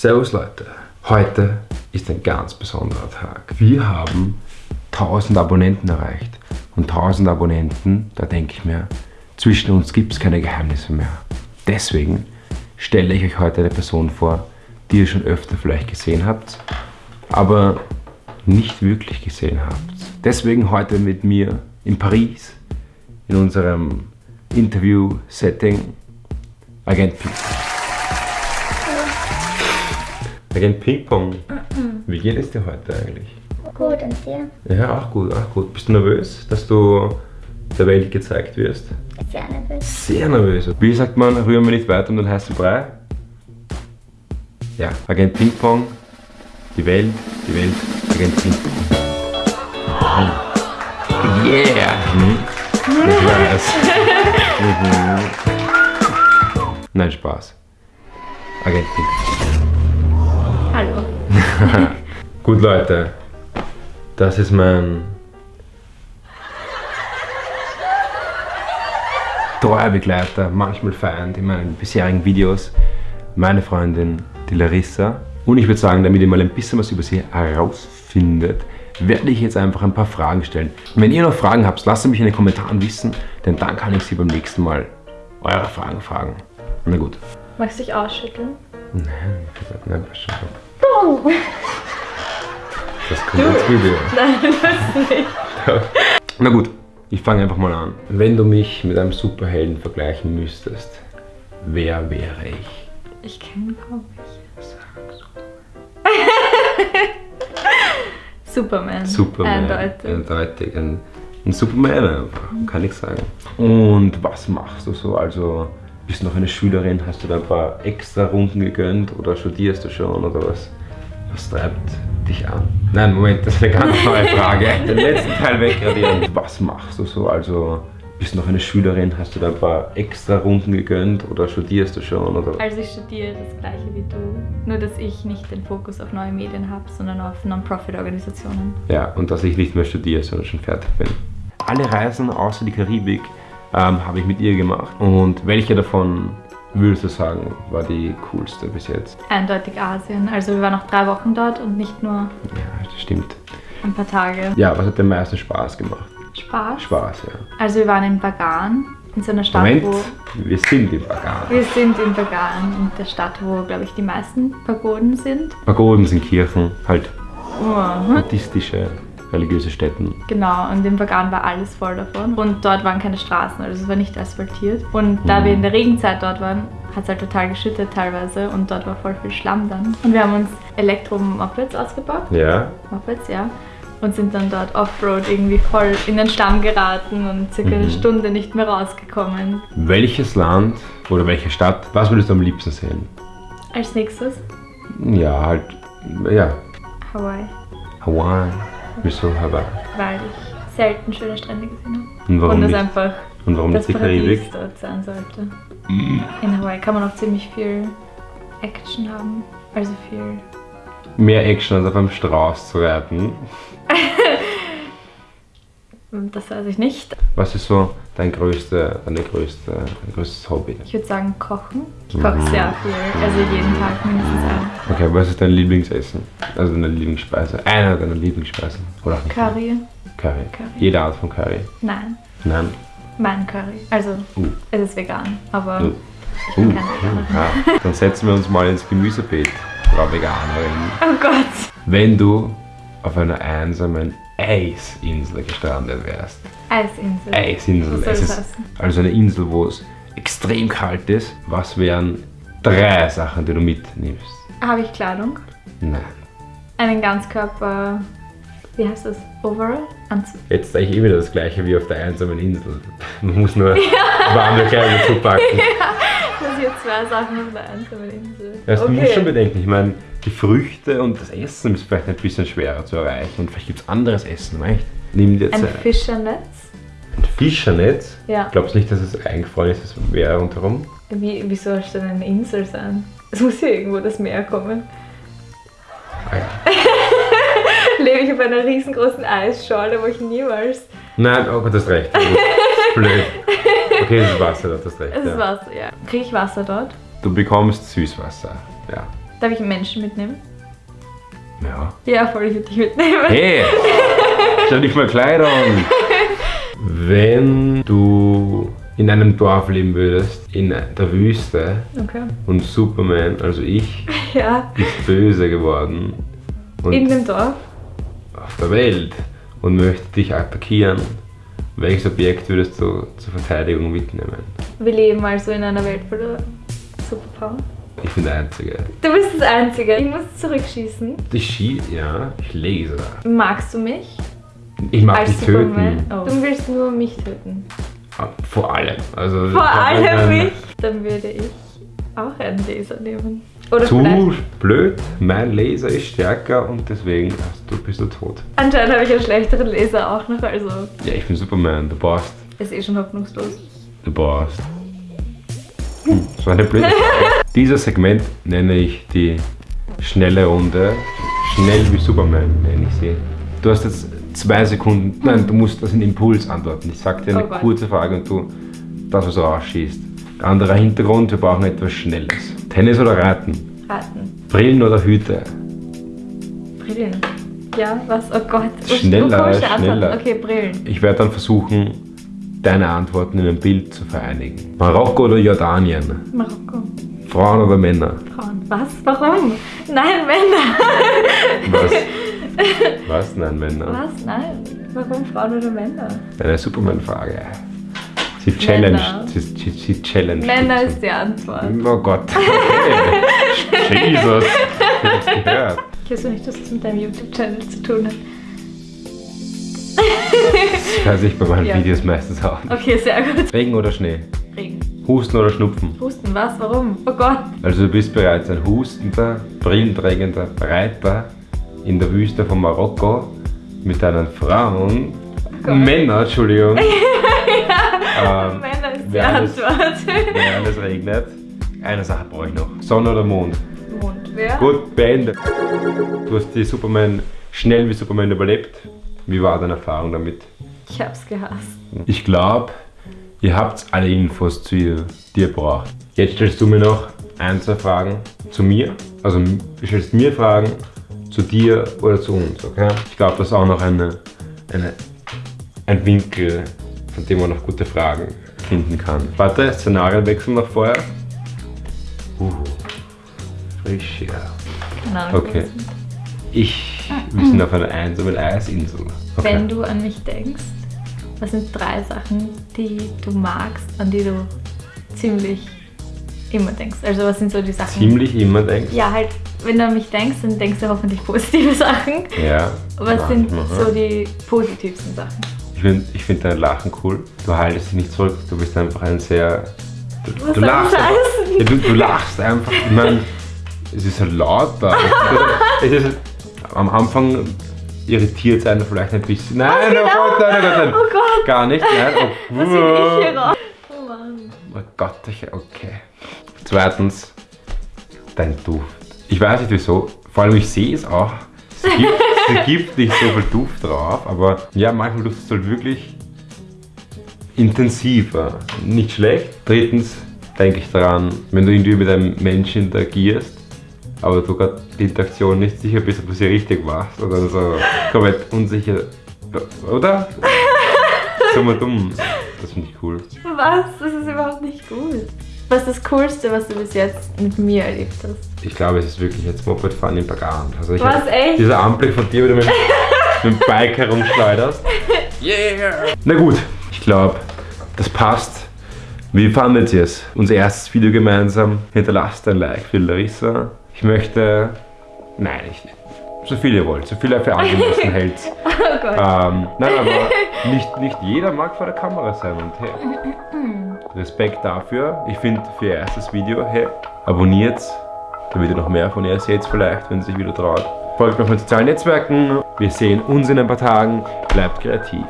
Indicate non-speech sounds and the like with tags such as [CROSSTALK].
Servus Leute, heute ist ein ganz besonderer Tag. Wir haben 1000 Abonnenten erreicht. Und 1000 Abonnenten, da denke ich mir, zwischen uns gibt es keine Geheimnisse mehr. Deswegen stelle ich euch heute eine Person vor, die ihr schon öfter vielleicht gesehen habt, aber nicht wirklich gesehen habt. Deswegen heute mit mir in Paris, in unserem Interview-Setting, Agent Ping. Agent Ping-Pong, wie geht es dir heute eigentlich? Gut, und dir? Ja, auch gut, auch gut. Bist du nervös, dass du der Welt gezeigt wirst? Sehr nervös. Sehr nervös. Wie sagt man, rühren wir nicht weiter um den heißen Brei? Ja, Agent Ping-Pong, die Welt, die Welt, Agent Ping-Pong. Yeah! Mhm. Ich weiß. [LAUGHS] Mhm. Nein, Spaß. Agent Ping-Pong. [LAUGHS] Gut, Leute. Das ist mein treuer Begleiter, manchmal Feind in meinen bisherigen Videos, meine Freundin, die Larissa. Und ich würde sagen, damit ihr mal ein bisschen was über sie herausfindet, werde ich jetzt einfach ein paar Fragen stellen. Wenn ihr noch Fragen habt, lasst mich in den Kommentaren wissen, denn dann kann ich sie beim nächsten Mal eure Fragen fragen. Na gut. Magst du dich ausschütteln? Nein, nein, passt schon. Das kommt ins Video. Nein, das nicht. Na gut, ich fange einfach mal an. Wenn du mich mit einem Superhelden vergleichen müsstest, wer wäre ich? Ich kenne kaum welche. Superman. Superman. Eindeutig. Eindeutig. Ein, ein Superman einfach, kann ich sagen. Und was machst du so? Also, bist du noch eine Schülerin? Hast du da ein paar extra Runden gegönnt oder studierst du schon oder was? Was treibt dich an? Nein, Moment, das ist eine ganz neue Frage. [LAUGHS] Den letzten Teil wegradieren. Was machst du so? Also, bist du noch eine Schülerin? Hast du da ein paar extra Runden gegönnt oder studierst du schon oder? Also ich studiere das gleiche wie du, nur dass ich nicht den Fokus auf neue Medien habe, sondern auf Non-Profit-Organisationen. Ja, und dass ich nicht mehr studiere, sondern schon fertig bin. Alle Reisen außer die Karibik ähm, habe ich mit ihr gemacht. Und welche davon würdest du sagen, war die coolste bis jetzt? Eindeutig Asien. Also wir waren noch drei Wochen dort und nicht nur Ja, das stimmt. ein paar Tage. Ja, was hat dir am meisten Spaß gemacht? Spaß. Spaß, ja. Also wir waren in Bagan, in so einer Stadt, Moment, wo... wir sind im Bagan. Wir sind in Bagan, in der Stadt, wo, glaube ich, die meisten Pagoden sind. Pagoden sind Kirchen, halt Oh. buddhistische, religiöse Stätten. Genau, und in Bagan war alles voll davon. Und dort waren keine Straßen, also es war nicht asphaltiert. Und da Mhm. wir in der Regenzeit dort waren, hat es halt total geschüttet teilweise und dort war voll viel Schlamm dann. Und wir haben uns Elektro-Mopeds ausgebaut, Ja, Mopeds, ja. Und sind dann dort Offroad irgendwie voll in den Schlamm geraten und circa eine Mhm. Stunde nicht mehr rausgekommen. welches Land oder welche Stadt, was würdest du am liebsten sehen? Als nächstes Ja, halt, ja, Hawaii, Hawaii. Wieso Hawaii? weil ich selten schöne Strände gesehen habe. Und warum und es nicht? einfach Und warum das nicht die Paradies Karibik? dort sein sollte. In Hawaii kann man auch ziemlich viel Action haben. Also viel. Mehr Action als auf einem Strauß zu reiten. [LAUGHS] Das weiß ich nicht. Was ist so dein größte, deine größte, dein größtes Hobby? Ich würde sagen kochen. Ich koche sehr viel. Also jeden Tag mindestens ein. Okay, was ist dein Lieblingsessen? Also deine Lieblingsspeise? Einer deiner Lieblingsspeisen? Oder auch nicht? Curry? Curry. Curry. Jede Art von Curry. Nein. Nein. Mein Curry. Also Uh. es ist vegan, aber Uh. ich bin Uh. keine Veganerin. Ja. Dann setzen wir uns mal ins Gemüsebeet, Frau Veganerin. Oh Gott. Wenn du auf einer einsamen Eisinsel gestrandet wärst. Eisinsel. Eisinsel. Es das ist also eine Insel, wo es extrem kalt ist. Was wären drei Sachen, die du mitnimmst? Habe ich Kleidung? Nein. Einen Ganzkörper. Wie heißt das? Overall? Anzug. Jetzt sage ich eh wieder das gleiche wie auf der einsamen Insel. Man muss nur warme Kleidung zupacken. [LAUGHS] Das sind zwei Sachen auf der einsamen Insel. Also du musst schon bedenken, ich meine, die Früchte und das Essen ist vielleicht ein bisschen schwerer zu erreichen und vielleicht gibt es anderes Essen, weißt Nimm dir Ein Zeit. Fischernetz? Ein Fischernetz? Ja. Glaubst du nicht, dass es eingefroren ist, das Meer rundherum? Wie, wie soll es denn eine Insel sein? Es muss ja irgendwo das Meer kommen. Ah ja. [LAUGHS] Lebe ich auf einer riesengroßen Eisschorle, wo ich niemals. Nein, oh Gott, du hast recht. Das ist [LAUGHS] Blöd. Okay, es ist Wasser, du hast recht. Es ist Ja. Wasser, ja. Kriege ich Wasser dort? Du bekommst Süßwasser, ja. Darf ich einen Menschen mitnehmen? Ja. Ja, voll, ich würde dich mitnehmen. Hey! [LAUGHS] Stell nicht mal Kleidung! Wenn du in einem Dorf leben würdest, in der Wüste, Okay. und Superman, also ich, [LAUGHS] Ja, ist böse geworden und in dem Dorf. auf der Welt und möchte dich attackieren, welches Objekt würdest du zur Verteidigung mitnehmen? Wir leben also in einer Welt voller Superpower. Ich bin der Einzige. Du bist das Einzige. Ich muss zurückschießen. Ich schieße, ja, ich lese. Magst du mich? Ich mag dich Superman? töten. Oh. Du willst nur mich töten. Vor allem. Also, Vor allem mich. Dann würde ich auch einen Laser nehmen. Oder Zu vielleicht. blöd, mein Laser ist stärker und deswegen hast du, bist du tot. Anscheinend habe ich einen schlechteren Laser auch noch, also Ja, ich bin Superman, du brauchst. ist eh schon hoffnungslos. Du brauchst. Hm, so eine blöde [LAUGHS] Frage. Dieses Segment nenne ich die schnelle Runde. Schnell wie Superman nenne ich sie. Du hast jetzt zwei Sekunden. Nein, du musst das in Impuls antworten. Ich sag dir eine Oh kurze Frage und du das, was rausschießt. Anderer Hintergrund, wir brauchen etwas Schnelles. Tennis oder Reiten? Raten. Brillen oder Hüte? Brillen. Ja, was? Oh Gott. Schneller, schneller. Okay, Brillen. Ich werde dann versuchen, deine Antworten in ein Bild zu vereinigen. Marokko oder Jordanien? Marokko. Frauen oder Männer? Frauen. Was? Warum? Nein, Männer. Was? Was? Nein, Männer. Was? Nein. Warum Frauen oder Männer? Eine Superman-Frage. Sie challenge. Männer. Sie, sie, sie challenge. Männer ist die Antwort. Oh Gott. Okay. [LAUGHS] Jesus. Ich hab's gehört. Ich weiß nicht, dass das mit deinem YouTube-Channel zu tun hat. Das weiß ich bei meinen Ja. Videos meistens auch. nicht. Okay, sehr gut. Regen oder Schnee? Regen. Husten oder Schnupfen? Husten, was? Warum? Oh Gott. Also du bist bereits ein hustender, brillenträgender Reiter in der Wüste von Marokko mit deinen Frauen, Gott. Männer, Entschuldigung. [LAUGHS] ähm, Männer ist die Antwort. wenn alles regnet. Eine Sache brauche ich noch. Sonne oder Mond? Mond. Wer? Gut, beendet. Du hast die Superman schnell wie Superman überlebt. Wie war deine Erfahrung damit? Ich hab's gehasst. Ich glaube, ihr habt alle Infos, zu ihr, die ihr braucht. Jetzt stellst du mir noch ein, zwei Fragen zu mir. Also du stellst mir Fragen zu dir oder zu uns, okay? Ich glaube, das ist auch noch eine, eine, ein Winkel, von dem man noch gute Fragen finden kann. Warte, Szenarienwechsel noch vorher. Uh, frisch, ja. Keine Ahnung. Okay. Ich, wir sind auf einer einsamen Eisinsel. Okay. Wenn du an mich denkst, was sind drei Sachen, die du magst, an die du ziemlich immer denkst? Also was sind so die Sachen? Ziemlich immer denkst. Ja, halt, wenn du an mich denkst, dann denkst du hoffentlich positive [LAUGHS] Sachen. Ja. Was sind so die positivsten Sachen? Ich finde ich find dein Lachen cool. Du haltest dich nicht zurück. Du bist einfach ein sehr. Du, Was du lachst. einfach-? Ja, du, du lachst einfach. Ich meine, es ist halt laut da. [LAUGHS] es ist, am Anfang irritiert es einen vielleicht ein bisschen. Nein, oh, genau. Gott, nein, oh Gott, nein. Oh Gott, Gar nicht. Nein. Oh, was ich hier raus? Oh Mann. Oh Gott, okay. Zweitens, dein Duft. Ich weiß nicht wieso, vor allem ich sehe es auch. Es gibt, [LAUGHS] es gibt nicht so viel Duft drauf, aber ja, manchmal duftet es halt wirklich intensiver. Nicht schlecht. Drittens denke ich daran, wenn du irgendwie mit einem Menschen interagierst, aber du gerade die Interaktion nicht sicher bist, ob du sie richtig machst oder so komplett unsicher. Oder? So mal dumm. Das finde ich cool. Was? Das ist überhaupt nicht gut. Was ist das Coolste, was du bis jetzt mit mir erlebt hast? Ich glaube, es ist wirklich jetzt Mopedfahren im Bagage. Also ich Was, echt? Dieser Anblick von dir, wie du mit, mit dem Bike herumschleuderst. [LAUGHS] Yeah! Na gut, ich glaube, das passt. Wie fandet ihr es? Unser erstes Video gemeinsam. Hinterlasst ein Like für Larissa. Ich möchte. Nein, ich, so viel ihr wollt, so viel ihr für angemessen [LAUGHS] hält. Oh Gott. Ähm, nein, aber [LAUGHS] nicht, nicht jeder mag vor der Kamera sein und hey, Respekt dafür. Ich finde für ihr erstes Video, hey, abonniert, damit ihr noch mehr von ihr seht vielleicht, wenn sie sich wieder traut. Folgt mir auf den sozialen Netzwerken. Wir sehen uns in ein paar Tagen. Bleibt kreativ.